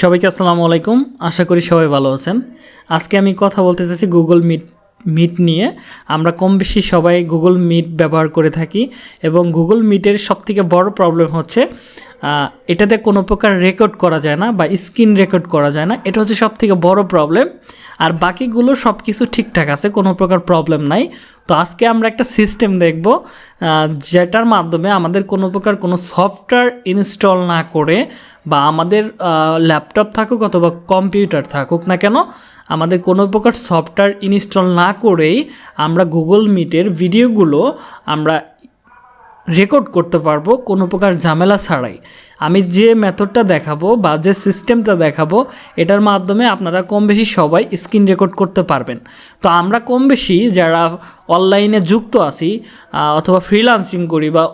সবাইকে আসসালামু আলাইকুম। আশা করি সবাই ভালো আছেন। আজকে আমি কথা বলতে চাইছি গুগল মিট মিট নিয়ে। আমরা কম বেশি সবাই গুগল মিট ব্যবহার করে থাকি এবং গুগল মিটের সবথেকে বড় প্রবলেম হচ্ছে এটাতে কোনো প্রকার রেকর্ড করা যায় না বা স্ক্রিন রেকর্ড করা যায় না। এটা হচ্ছে সবথেকে বড় প্রবলেম আর বাকিগুলো সব কিছু ঠিকঠাক আছে, কোনো প্রকার প্রবলেম নাই। তো আজকে আমরা একটা সিস্টেম দেখব যেটার মাধ্যমে আমাদের কোনো প্রকার কোনো সফটওয়্যার ইনস্টল না করে বা আমাদের ল্যাপটপ থাকুক অথবা কম্পিউটার থাকুক না কেন, আমাদের কোনো প্রকার সফটওয়্যার ইনস্টল না করেই আমরা গুগল মিটের ভিডিওগুলো আমরা রেকর্ড করতে পারব, কোনো প্রকার ঝামেলা ছাড়াই। আমি যে মেথডটা দেখাবো বা যে সিস্টেমটা দেখাবো, এটার মাধ্যমে আপনারা কম বেশি সবাই স্ক্রিন রেকর্ড করতে পারবেন। তো আমরা কম বেশি যারা অনলাইনে যুক্ত আছি অথবা ফ্রিলান্সিং করি বা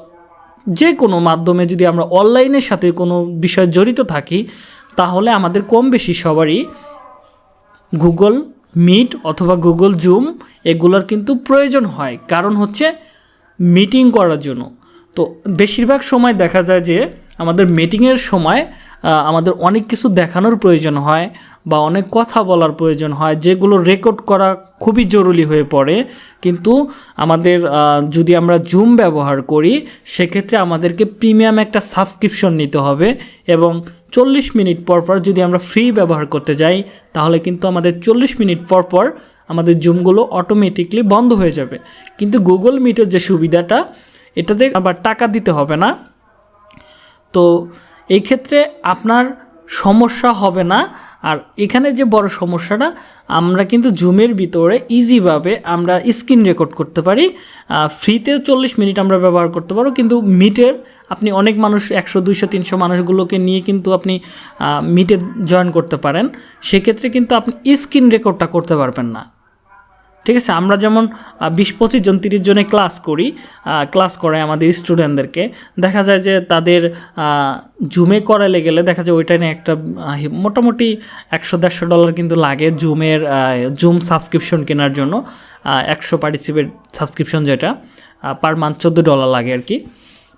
যে কোনো মাধ্যমে যদি আমরা অনলাইনের সাথে কোনো বিষয় জড়িত থাকি, তাহলে আমাদের কম বেশি সবারই গুগল মিট অথবা গুগল জুম এগুলোর কিন্তু প্রয়োজন হয়। কারণ হচ্ছে মিটিং করার জন্য। তো বেশিরভাগ সময় দেখা যায় যে আমাদের মিটিংয়ের সময় আমাদের অনেক কিছু দেখানোর প্রয়োজন হয় বা অনেক কথা বলার প্রয়োজন হয়, যেগুলো রেকর্ড করা খুবই জরুরি হয়ে পড়ে। কিন্তু আমাদের যদি আমরা জুম ব্যবহার করি, সেক্ষেত্রে আমাদেরকে প্রিমিয়াম একটা সাবস্ক্রিপশন নিতে হবে এবং চল্লিশ মিনিট পর পর যদি আমরা ফ্রি ব্যবহার করতে যাই, তাহলে কিন্তু আমাদের চল্লিশ মিনিট পর পর আমাদের জুমগুলো অটোমেটিকলি বন্ধ হয়ে যাবে। কিন্তু গুগল মিটের যে সুবিধাটা এটাতে আবার টাকা দিতে হবে না। তো এই ক্ষেত্রে আপনার সমস্যা হবে না। আর এখানে যে বড় সমস্যাটা, আমরা কিন্তু জুমের ভিতরে ইজিভাবে আমরা স্ক্রিন রেকর্ড করতে পারি। ফ্রিতেও চল্লিশ মিনিট আমরা ব্যবহার করতে পারব কিন্তু মিটের আপনি অনেক মানুষ, একশো, দুইশো, তিনশো মানুষগুলোকে নিয়ে কিন্তু আপনি মিটে জয়েন করতে পারেন। সেক্ষেত্রে কিন্তু আপনি স্ক্রিন রেকর্ডটা করতে পারবেন না। ঠিক আছে, আমরা যেমন বিশ পঁচিশ জন, তিরিশ জনে ক্লাস করি ক্লাস করে আমাদের স্টুডেন্টদেরকে দেখা যায় যে তাদের জুমে করালে গেলে দেখা যায় ওইটা নিয়ে একটা মোটামুটি একশো দেড়শো ডলার কিন্তু লাগে জুমের জুম সাবস্ক্রিপশন কেনার জন্য। একশো পার্টিসিপেট সাবস্ক্রিপশন যেটা পার মান্থ চোদ্দ ডলার লাগে আর কি।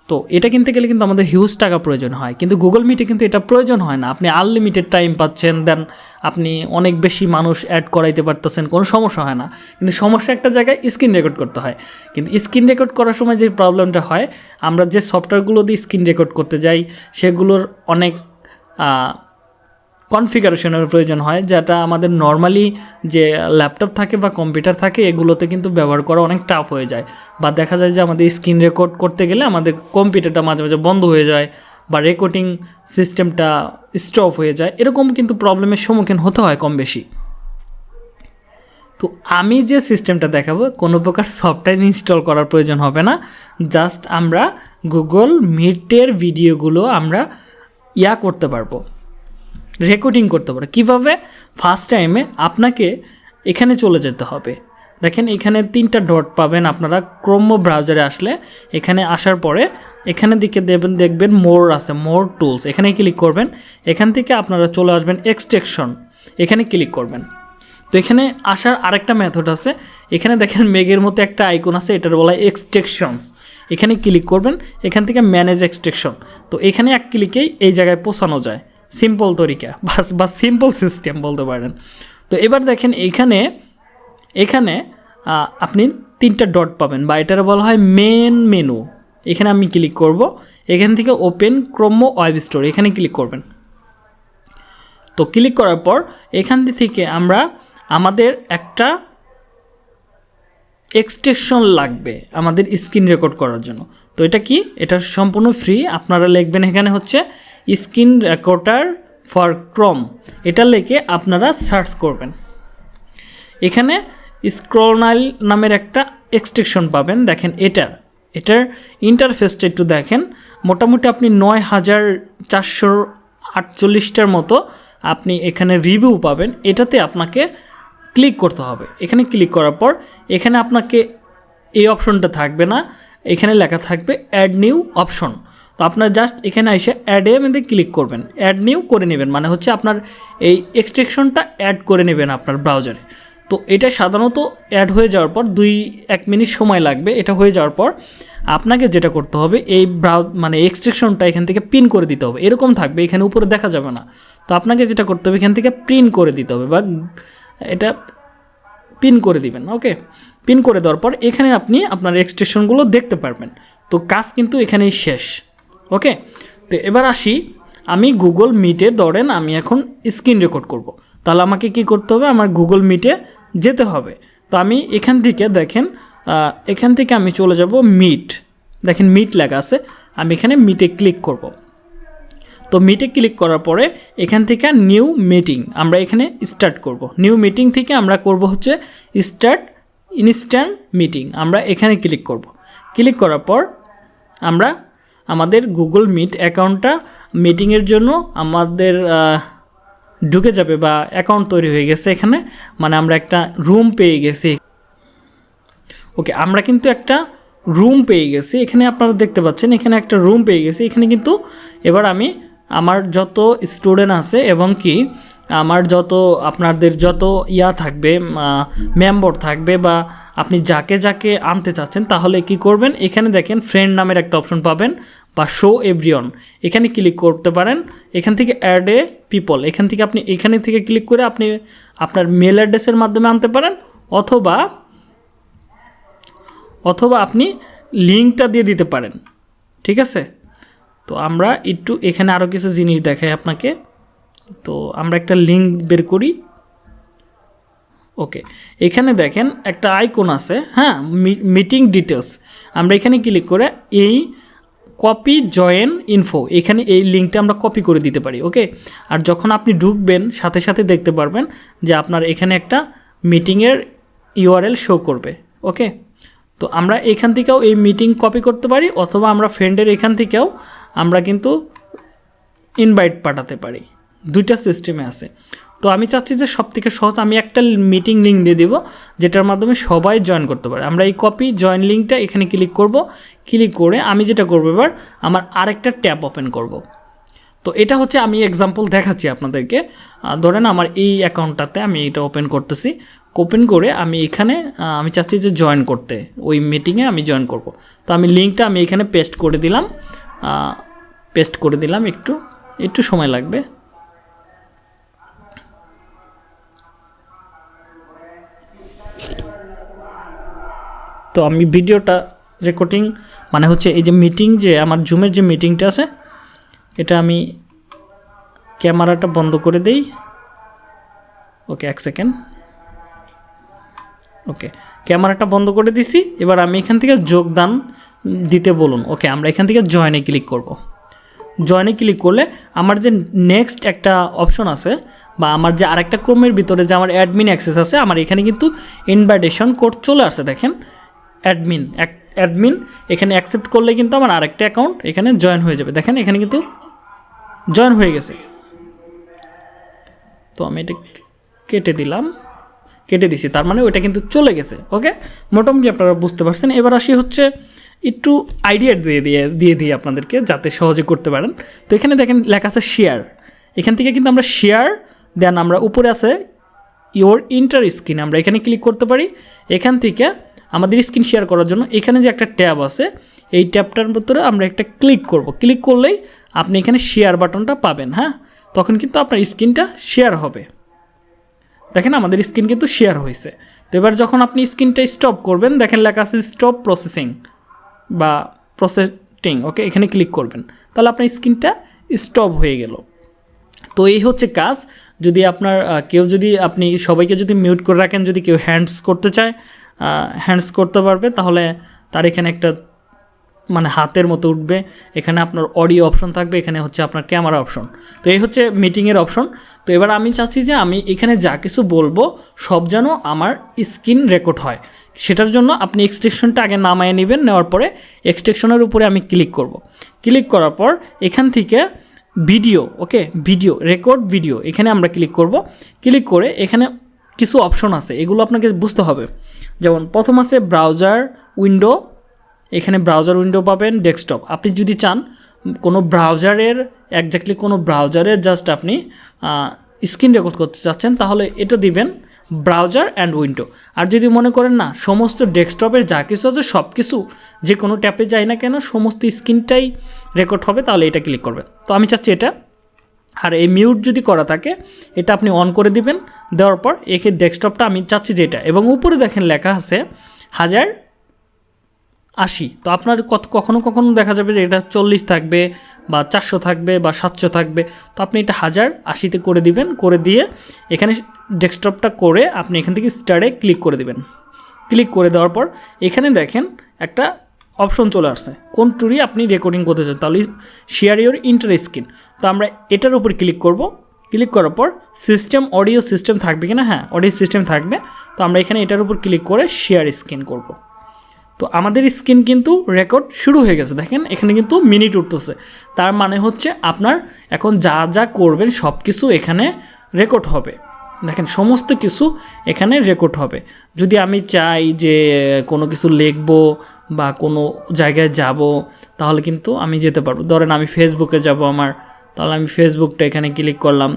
তো এটা কিনতে গেলে কিন্তু আমাদের হিউজ টাকা প্রয়োজন হয়। কিন্তু গুগল মিটে কিন্তু এটা প্রয়োজন হয় না। আপনি আনলিমিটেড টাইম পাচ্ছেন দেন আপনি অনেক বেশি মানুষ অ্যাড করাইতে পারতেছেন, কোনো সমস্যা হয় না। কিন্তু সমস্যা একটা জায়গায় স্ক্রিন রেকর্ড করতে হয়। কিন্তু স্ক্রিন রেকর্ড করার সময় যে প্রবলেমটা হয়, আমরা যে সফটওয়্যারগুলো দিয়ে স্ক্রিন রেকর্ড করতে যাই, সেগুলোর অনেক কনফিগারেশনের প্রয়োজন হয়, যেটা আমাদের নর্মালি যে ল্যাপটপ থাকে বা কম্পিউটার থাকে, এগুলোতে কিন্তু ব্যবহার করা অনেক টাফ হয়ে যায়। বা দেখা যায় যে আমাদের স্ক্রিন রেকর্ড করতে গেলে আমাদের কম্পিউটারটা মাঝে মাঝে বন্ধ হয়ে যায় বা রেকর্ডিং সিস্টেমটা স্টপ হয়ে যায়। এরকম কিন্তু প্রবলেমের সম্মুখীন হতে হয় কম বেশি। তো আমি যে সিস্টেমটা দেখাবো, কোনো প্রকার সফটওয়্যার ইনস্টল করার প্রয়োজন হবে না। জাস্ট আমরা গুগল মিটের ভিডিওগুলো আমরা ইয়া করতে পারব। রেকর্ডিং করতে পারো। কীভাবে? ফার্স্ট টাইমে আপনাকে এখানে চলে যেতে হবে। দেখেন, এখানে তিনটা ডট পাবেন আপনারা। ক্রোম ব্রাউজারে আসলে এখানে আসার পরে এখানে দিকে দেবেন, দেখবেন মোর আছে মোর টুলস এখানে ক্লিক করবেন। এখান থেকে আপনারা চলে আসবেন এক্সটেকশন এখানে ক্লিক করবেন। তো এখানে আসার আরেকটা মেথড আছে। এখানে দেখেন মেঘের মতো একটা আইকন আছে, এটার বলা এক্সটেকশনস এখানে ক্লিক করবেন। এখান থেকে ম্যানেজ এক্সটেকশন তো এখানে এক ক্লিকেই এই জায়গায় পৌঁছানো যায়। সিম্পল তরিকা, বা সিম্পল সিস্টেম বলতে পারেন। তো এবার দেখেন এখানে এখানে আপনি তিনটা ডট পাবেন, বা এটার বলা হয় মেন মেনু এখানে আমি ক্লিক করব, এখান থেকে ওপেন ক্রোম ওয়েব স্টোর এখানে ক্লিক করবেন। তো ক্লিক করার পর, এখান থেকে আমরা আমাদের একটা এক্সটেকশন লাগবে আমাদের স্ক্রিন রেকর্ড করার জন্য। তো এটা কি? এটা সম্পূর্ণ ফ্রি আপনারা লিখবেন এখানে হচ্ছে স্ক্রিন রেকর্ডার ফর ক্রম। এটা লিখে আপনারা সার্চ করবেন। এখানে স্ক্রোনাইল নামের একটা এক্সটেকশন পাবেন। দেখেন এটা। এটার ইন্টারফেসটা একটু দেখেন। মোটামুটি আপনি নয় হাজার চারশো আটচল্লিশটার মতো আপনি এখানে রিভিউ পাবেন। এটাতে আপনাকে ক্লিক করতে হবে। এখানে ক্লিক করার পর এখানে আপনাকে এই অপশনটা থাকবে না। এখানে লেখা থাকবে অ্যাড নিউ অপশন তো আপনার জাস্ট এখানে এসে অ্যাডে মধ্যে ক্লিক করবেন। অ্যাড নিউ করে নেবেন মানে হচ্ছে আপনার এই এক্সট্রেকশনটা অ্যাড করে নেবেন আপনার ব্রাউজারে তো এটা সাধারণত অ্যাড হয়ে যাওয়ার পর দুই, এক মিনিট সময় লাগবে, এটা হয়ে যাওয়ার পর আপনাকে যেটা করতে হবে, এই ব্রাউ মানে এক্সট্রেকশনটা এখান থেকে পিন করে দিতে হবে। এরকম থাকবে, এখানে উপরে দেখা যাবে না। তো আপনাকে যেটা করতে হবে, এখান থেকে প্রিন্ট করে দিতে হবে বা এটা পিন করে দিবেন ওকে পিন করে দেওয়ার পর এখানে আপনি আপনার এক্সটেনশনগুলো দেখতে পারবেন। তো কাজ কিন্তু এখানেই শেষ। ওকে তো এবার আসি, আমি গুগল মিটে ধরেন আমি এখন স্ক্রিন রেকর্ড করব। তাহলে আমাকে কি করতে হবে? আমার গুগল মিটে যেতে হবে। তো আমি এখান থেকে দেখেন এখান থেকে আমি চলে যাব মিট দেখেন মিট লেখা আছে, আমি এখানে মিটে ক্লিক করব। তো মিটে ক্লিক করার পরে এখান থেকে নিউ মিটিং আমরা এখানে স্টার্ট করব। নিউ মিটিং থেকে আমরা করব হচ্ছে স্টার্ট ইনস্ট্যান্ট মিটিং আমরা এখানে ক্লিক করব। ক্লিক করার পর আমরা আমাদের গুগল মিট অ্যাকাউন্টটা মিটিংয়ের জন্য আমাদের ঢুকে যাবে বা অ্যাকাউন্ট তৈরি হয়ে গেছে এখানে। মানে আমরা একটা রুম পেয়ে গেছি। ওকে আমরা কিন্তু একটা রুম পেয়ে গেছি। এখানে আপনারা দেখতে পাচ্ছেন, এখানে একটা রুম পেয়ে গেছি। এখানে কিন্তু এবার আমি আমার যত স্টুডেন্ট আছে এবং কি আমার যত আপনাদের যত ইয়া থাকবে মেম্বার থাকবে বা আপনি যাকে যাকে আনতে চাচ্ছেন তাহলে কি করবেন? এখানে দেখেন ফ্রেন্ড নামের একটা অপশন পাবেন বা শো এভরিওন এখানে ক্লিক করতে পারেন। এখান থেকে অ্যাড এ পিপল এখান থেকে আপনি, এখানে থেকে ক্লিক করে আপনি আপনার মেল অ্যাড্রেসের মাধ্যমে আনতে পারেন অথবা অথবা আপনি লিঙ্কটা দিয়ে দিতে পারেন। ঠিক আছে? তো আমরা একটু এখানে আরও কিছু জিনিস দেখাই আপনাকে। তো আমরা একটা লিঙ্ক বের করি। ওকে এখানে দেখেন একটা আইকন আছে হ্যাঁ মিটিং ডিটেলস আমরা এখানে ক্লিক করে এই কপি জয়েন ইনফো এখানে এই লিঙ্কটা আমরা কপি করে দিতে পারি ওকে আর যখন আপনি ঢুকবেন, সাথে সাথে দেখতে পারবেন যে আপনার এখানে একটা মিটিংয়ের ইউআরএল শো করবে ওকে তো আমরা এখান থেকেও এই মিটিং কপি করতে পারি, অথবা আমরা ফ্রেন্ডের এখান থেকেও আমরা কিন্তু ইনভাইট পাঠাতে পারি। দুইটা সিস্টেমে আছে। তো আমি চাচ্ছি যে সব থেকে সহজ আমি একটা মিটিং লিঙ্ক দিয়ে দেবো, যেটার মাধ্যমে সবাই জয়েন করতে পারে। আমরা এই কপি জয়েন লিঙ্কটা এখানে ক্লিক করব। ক্লিক করে আমি যেটা করব এবার, আমার আরেকটা ট্যাব ওপেন করব। তো এটা হচ্ছে আমি এক্সাম্পল দেখাচ্ছি আপনাদেরকে। ধরেন আমার এই অ্যাকাউন্টটাতে আমি এটা ওপেন করতেছি। ওপেন করে আমি এখানে আমি চাচ্ছি যে জয়েন করতে। ওই মিটিংয়ে আমি জয়েন করব। তো আমি লিঙ্কটা আমি এখানে পেস্ট করে দিলাম। পেস্ট করে দিলাম একটু একটু সময় লাগবে। তো আমি ভিডিওটা রেকর্ডিং মানে হচ্ছে এই যে মিটিং যে, আমার জুমের যে মিটিংটা আছে, এটা আমি ক্যামেরাটা বন্ধ করে দেই। ওকে এক সেকেন্ড ওকে ক্যামেরাটা বন্ধ করে দিছি। এবার আমি এখান থেকে যোগদান দিতে বলুন। ওকে আমরা এখান থেকে জয়েনে ক্লিক করব। জয়েনে ক্লিক করলে আমার যে নেক্সট একটা অপশন আছে, বা আমার যে আরেকটা ক্রমের ভিতরে যে আমার অ্যাডমিন অ্যাক্সেস আছে, আমার এখানে কিন্তু ইনভাইটেশন কোড চলে আসে, দেখেন। অ্যাডমিন। অ্যাডমিন, এখানে অ্যাকসেপ্ট করলে কিন্তু আমার আরেকটা অ্যাকাউন্ট এখানে জয়েন হয়ে যাবে। দেখেন এখানে কিন্তু জয়েন হয়ে গেছে। তো আমি এটা কেটে দিলাম। কেটে দিছি, তার মানে ওইটা কিন্তু চলে গেছে ওকে মোটামুটি আপনারা বুঝতে পারছেন। এবার আসি হচ্ছে একটু আইডিয়া দিয়ে দিয়ে দিয়ে দিই আপনাদেরকে, যাতে সহজে করতে পারেন। তো এখানে দেখেন লেখা আছে শেয়ার এখান থেকে কিন্তু আমরা শেয়ার দেন আমরা উপরে আছে ইওর ইন্টার স্ক্রিন আমরা এখানে ক্লিক করতে পারি। এখান থেকে আমাদের স্ক্রিন শেয়ার করার জন্য এখানে যে একটা ট্যাব আছে, এই ট্যাবটার ভিতরে আমরা একটা ক্লিক করব। ক্লিক করলেই আপনি এখানে শেয়ার বাটনটা পাবেন হ্যাঁ? তখন কিন্তু আপনার স্ক্রিনটা শেয়ার হবে। দেখেন আমাদের স্ক্রিন কিন্তু শেয়ার হয়েছে। তো এবার যখন আপনি স্ক্রিনটা স্টপ করবেন, দেখেন লেখা আছে স্টপ প্রসেসিং বা প্রসেসিং ওকে এখানে ক্লিক করবেন। তাহলে আপনার স্ক্রিনটা স্টপ হয়ে গেল। তো এই হচ্ছে কাজ। যদি আপনার কেউ যদি, আপনি সবাইকে যদি মিউট করে রাখেন, যদি কেউ হ্যান্ডস করতে চায় হ্যান্ডস করতে পারবে, তাহলে তার এখানে একটা মানে হাতের মতো উঠবে। এখানে আপনার অডিও অপশন থাকবে, এখানে হচ্ছে আপনার ক্যামেরা অপশন তো এই হচ্ছে মিটিংয়ের অপশন তো এবার আমি চাচ্ছি যে আমি এখানে যা কিছু বলব, সব যেন আমার স্ক্রিন রেকর্ড হয়। সেটার জন্য আপনি এক্সটেকশনটা আগে নামায় নেবেন, নেওয়ার পরে এক্সটেকশনের উপরে আমি ক্লিক করব। ক্লিক করার পর এখান থেকে video okay video record video এখানে আমরা ক্লিক করব। ক্লিক করে এখানে কিছু অপশন আছে, এগুলো আপনাকে বুঝতে হবে। যেমন, প্রথম আছে ব্রাউজার উইন্ডো এখানে ব্রাউজার উইন্ডো পাবেন ডেস্কটপ আপনি যদি চান, কোনো ব্রাউজারের একজাক্টলি কোনো ব্রাউজারের জাস্ট আপনি স্ক্রিন রেকর্ড করতে চাচ্ছেন, তাহলে এটা দিবেন ব্রাউজার অ্যান্ড উইন্ডো আর যদি মনে করেন না, সমস্ত ডেস্কটপের যা কিছু আছে সব কিছু যে কোনো ট্যাপে যায় না কেন, সমস্ত স্ক্রিনটাই রেকর্ড হবে, তাহলে এটা ক্লিক করবেন। তো আমি চাচ্ছি এটা। আর এই মিউট যদি করা থাকে, এটা আপনি অন করে দিবেন দেওয়ার পর একে ডেস্কটপটা আমি চাচ্ছি যে এটা এবং উপরে দেখেন লেখা আছে হাজার আশি। তো আপনার কত কখনও কখনো দেখা যাবে যে এটা চল্লিশ থাকবে বা চারশো থাকবে বা সাতশো থাকবে। তো আপনি এটা হাজার আশিতে করে দিবেন, করে দিয়ে এখানে ডেস্কটপটা করে আপনি এখান থেকে স্টারে ক্লিক করে দিবেন। ক্লিক করে দেওয়ার পর এখানে দেখেন একটা অপশন চলে আসছে। কোন টুরি আপনি রেকর্ডিং করতে চান, তাহলে শেয়ার ইউর ইন্টার স্ক্রিন তো আমরা এটার উপর ক্লিক করব। ক্লিক করার পর সিস্টেম অডিও সিস্টেম থাকবে কিনা? হ্যাঁ অডিও সিস্টেম থাকবে। তো আমরা এখানে এটার উপর ক্লিক করে শেয়ার স্ক্রিন করব। তো আমাদের স্ক্রিন কিন্তু রেকর্ড শুরু হয়ে গেছে। দেখেন, এখানে কিন্তু মিনিট উঠতেছে। তার মানে হচ্ছে আপনার এখন যা যা করবেন সব কিছু এখানে রেকর্ড হবে। দেখেন, সমস্ত কিছু এখানে রেকর্ড হবে। যদি আমি চাই যে কোনো কিছু লিখব বা কোনো জায়গায় যাব, তাহলে কিন্তু আমি যেতে পারব। ধরেন আমি ফেসবুকে যাব আমার তাহলে আমি ফেসবুকটা এখানে ক্লিক করলাম,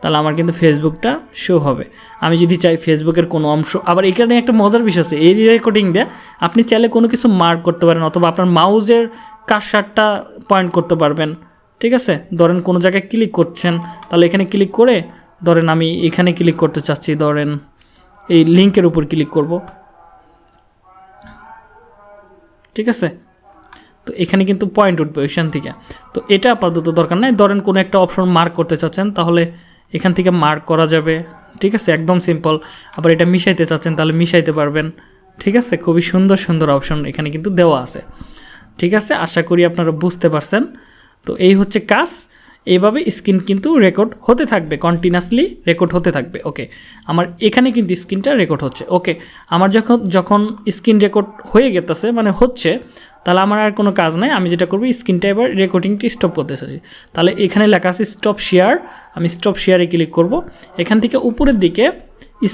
তাহলে আমার কিন্তু ফেসবুকটা শো হবে। আমি যদি চাই ফেসবুকের কোনো অংশ, আবার এখানে একটা মজার বিষয় আছে, এই রেকর্ডিং দিয়ে আপনি চাইলে কোনো কিছু মার্ক করতে পারেন অথবা আপনার মাউজের কারসারটা পয়েন্ট করতে পারবেন, ঠিক আছে? ধরেন কোনো জায়গায় ক্লিক করছেন, তাহলে এখানে ক্লিক করে ধরেন আমি এখানে ক্লিক করতে চাচ্ছি, ধরেন এই লিঙ্কের উপর ক্লিক করব। ঠিক আছে? তো এখানে কিন্তু পয়েন্ট উঠবে ওইখান থেকে। তো এটা আপাতত দরকার নাই। ধরেন কোনো একটা অপশন মার্ক করতে চাচ্ছেন, তাহলে এখান থেকে মার্ক করা যাবে। ঠিক আছে? একদম সিম্পল আবার এটা মিশাইতে চাচ্ছেন, তাহলে মিশাইতে পারবেন। ঠিক আছে? খুবই সুন্দর সুন্দর অপশন এখানে কিন্তু দেওয়া আছে। ঠিক আছে? আশা করি আপনারা বুঝতে পারছেন। তো এই হচ্ছে কাজ। এইভাবে স্ক্রিন কিন্তু রেকর্ড হতে থাকবে কন্টিনিউয়াসলি রেকর্ড হতে থাকবে। ওকে। আমার এখানে কিন্তু স্ক্রিনটা রেকর্ড হচ্ছে। ওকে। আমার যখন যখন স্ক্রিন রেকর্ড হয়ে গেতেছে মানে হচ্ছে তাহলে আমার আর কোনো কাজ নাই, আমি যেটা করব স্ক্রিনটা এবার রেকর্ডিংটি স্টপ করতে চাইছি তাহলে এখানে লেখা আছে স্টপ শেয়ার আমি স্টপ শেয়ারে ক্লিক করব। এখান থেকে উপরের দিকে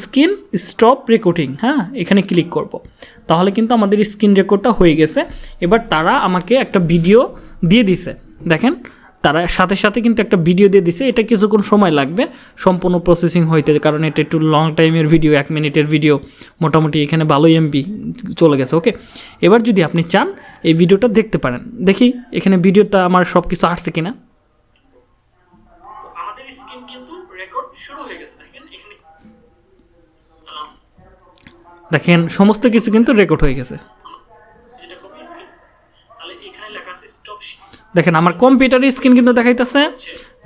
স্ক্রিন স্টপ রেকর্ডিং হ্যাঁ এখানে ক্লিক করব। তাহলে কিন্তু আমাদের স্ক্রিন রেকর্ডটা হয়ে গেছে। এবার তারা আমাকে একটা ভিডিও দিয়ে দিছে। দেখেন তারা সাথে সাথে কিন্তু একটা ভিডিও দিয়ে দিছে। এটা কিছুক্ষণ সময় লাগবে। সম্পূর্ণ প্রসেসিং হইতে কারণ এটা একটু লং টাইমের ভিডিও এক মিনিটের ভিডিও মোটামুটি এখানে ভালোই এমপি চলে গেছে ওকে এবার যদি আপনি চান এই ভিডিওটা দেখতে পারেন। দেখি এখানে ভিডিওটা আমার সব কিছু আসছে কিনা। দেখেন সমস্ত কিছু কিন্তু রেকর্ড হয়ে গেছে। দেখেন আমার কম্পিউটারের স্ক্রিন কিন্তু দেখাইতেছে।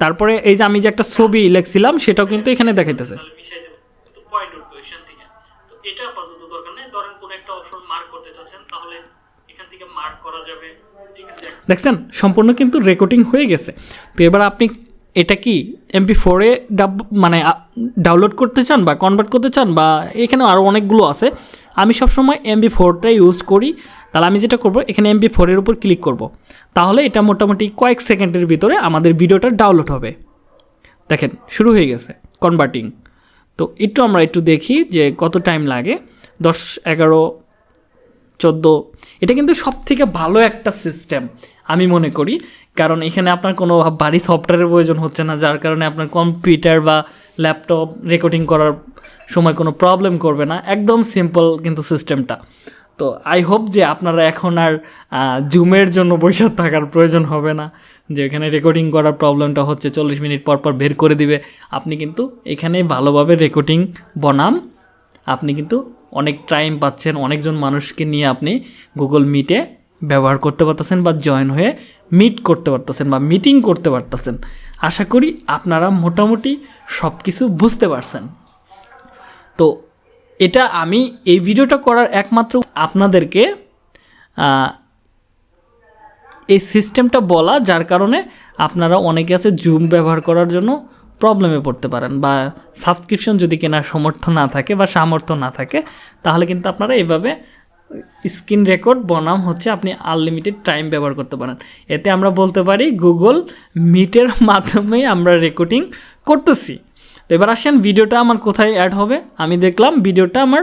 তারপরে এই যে আমি যে একটা ছবি লিখছিলাম সেটাও কিন্তু এখানে দেখাইতেছে। এটা আপাতত দরকার নেই। ধরেন কোন একটা অপশন মার্ক করতে চাচ্ছেন তাহলে এখান থেকে মার্ক করা যাবে। ঠিক আছে? দেখছেন সম্পূর্ণ কিন্তু রেকর্ডিং হয়ে গেছে। তো এবার আপনি এটা কি এমপি ফোরে ডাব মানে ডাউনলোড করতে চান বা কনভার্ট করতে চান বা এখানে আরও অনেকগুলো আছে আমি সবসময় এমবি ফোরটা ইউজ করি। তাহলে আমি যেটা করব এখানে এমবি ফোরের উপর ক্লিক করব। তাহলে এটা মোটামুটি কয়েক সেকেন্ডের ভিতরে আমাদের ভিডিওটা ডাউনলোড হবে। দেখেন, শুরু হয়ে গেছে কনভার্টিং তো একটু আমরা একটু দেখি যে কত টাইম লাগে। দশ, এগারো, চোদ্দ, এটা কিন্তু সব থেকে ভালো একটা সিস্টেম আমি মনে করি। কারণ এখানে আপনার কোনো ভারী সফটওয়্যারের প্রয়োজন হচ্ছে না, যার কারণে আপনার কম্পিউটার বা ল্যাপটপ রেকর্ডিং করার সময় কোনো প্রবলেম করবে না। একদম সিম্পল কিন্তু সিস্টেমটা তো আই হোপ যে আপনারা এখন আর জুমের জন্য বৈশাখ থাকার প্রয়োজন হবে না, যে এখানে রেকর্ডিং করার প্রবলেমটা হচ্ছে, চল্লিশ মিনিট পর পর বের করে দিবে। আপনি কিন্তু এখানে ভালোভাবে রেকর্ডিং বনাম আপনি কিন্তু অনেক টাইম পাচ্ছেন, অনেকজন মানুষকে নিয়ে আপনি গুগল মিটে ব্যবহার করতে পারতেছেন বা জয়েন হয়ে মিট করতে পারতেছেন বা মিটিং করতে পারতেছেন। আশা করি আপনারা মোটামুটি সব কিছু বুঝতে পারছেন। তো এটা আমি এই ভিডিওটা করার একমাত্র আপনাদেরকে এই সিস্টেমটা বলা, যার কারণে আপনারা অনেকে আছে জুম ব্যবহার করার জন্য প্রবলেমে পড়তে পারেন বা সাবস্ক্রিপশন যদি কেনার সমর্থ না থাকে বা সামর্থ্য না থাকে, তাহলে কিন্তু আপনারা এভাবে স্ক্রিন রেকর্ড বনাম হচ্ছে আপনি আনলিমিটেড টাইম ব্যবহার করতে পারেন। এতে আমরা বলতে পারি গুগল মিটের মাধ্যমেই আমরা রেকর্ডিং করতেছি। তো এবার আসেন ভিডিওটা আমার কোথায় অ্যাড হবে? আমি দেখলাম ভিডিওটা আমার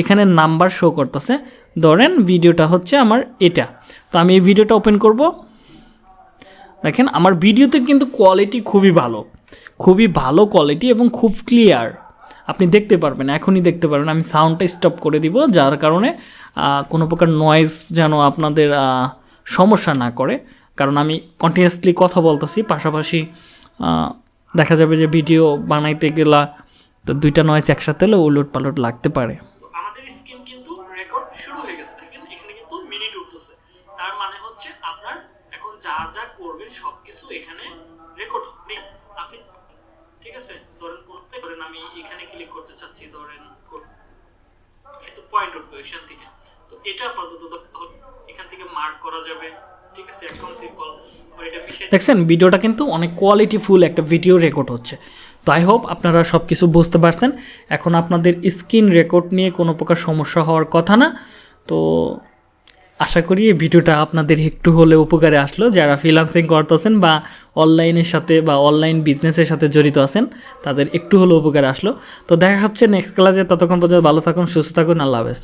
এখানে নাম্বার শো করতেছে। ধরেন ভিডিওটা হচ্ছে আমার এটা। তো আমি এই ভিডিওটা ওপেন করব। দেখেন আমার ভিডিওতে কিন্তু কোয়ালিটি খুবই ভালো। খুবই ভালো কোয়ালিটি এবং খুব ক্লিয়ার আপনি দেখতে পারবেন, এখনই দেখতে পারবেন। আমি সাউন্ডটা স্টপ করে দিব, যার কারণে কোনো প্রকার নয়েজ যেন আপনাদের সমস্যা না করে। কারণ আমি কন্টিনিউয়াসলি কথা বলতেছি, পাশাপাশি দেখা যাবে যে ভিডিও বানাইতে গেলা, তো দুইটা নয়েজ একসাথে হলে উলট পালট লাগতে পারে। এখানে মানে রেকর্ড হবে। আপনি, ঠিক আছে, ধরেন ধরেন আমি এখানে ক্লিক করতে চাচ্ছি, ধরেন কিন্তু পয়েন্ট উঠবে এখান থেকে। তো এটা আপাতত এখান থেকে মার্ক করা যাবে। দেখছেন ভিডিওটা কিন্তু অনেক কোয়ালিটিফুল একটা ভিডিও রেকর্ড হচ্ছে। তো আই হোপ আপনারা সব কিছু বুঝতে পারছেন। এখন আপনাদের স্ক্রিন রেকর্ড নিয়ে কোনো প্রকার সমস্যা হওয়ার কথা না। তো আশা করি এই ভিডিওটা আপনাদের একটু হলে উপকারে আসলো। যারা ফ্রিলান্সিং করতেছেন বা অনলাইনের সাথে বা অনলাইন বিজনেসের সাথে জড়িত আছেন, তাদের একটু হলে উপকারে আসলো। তো দেখা হচ্ছে নেক্সট ক্লাসে ততক্ষণ পর্যন্ত ভালো থাকুন, সুস্থ থাকুন, আল্লাহ হাফেজ।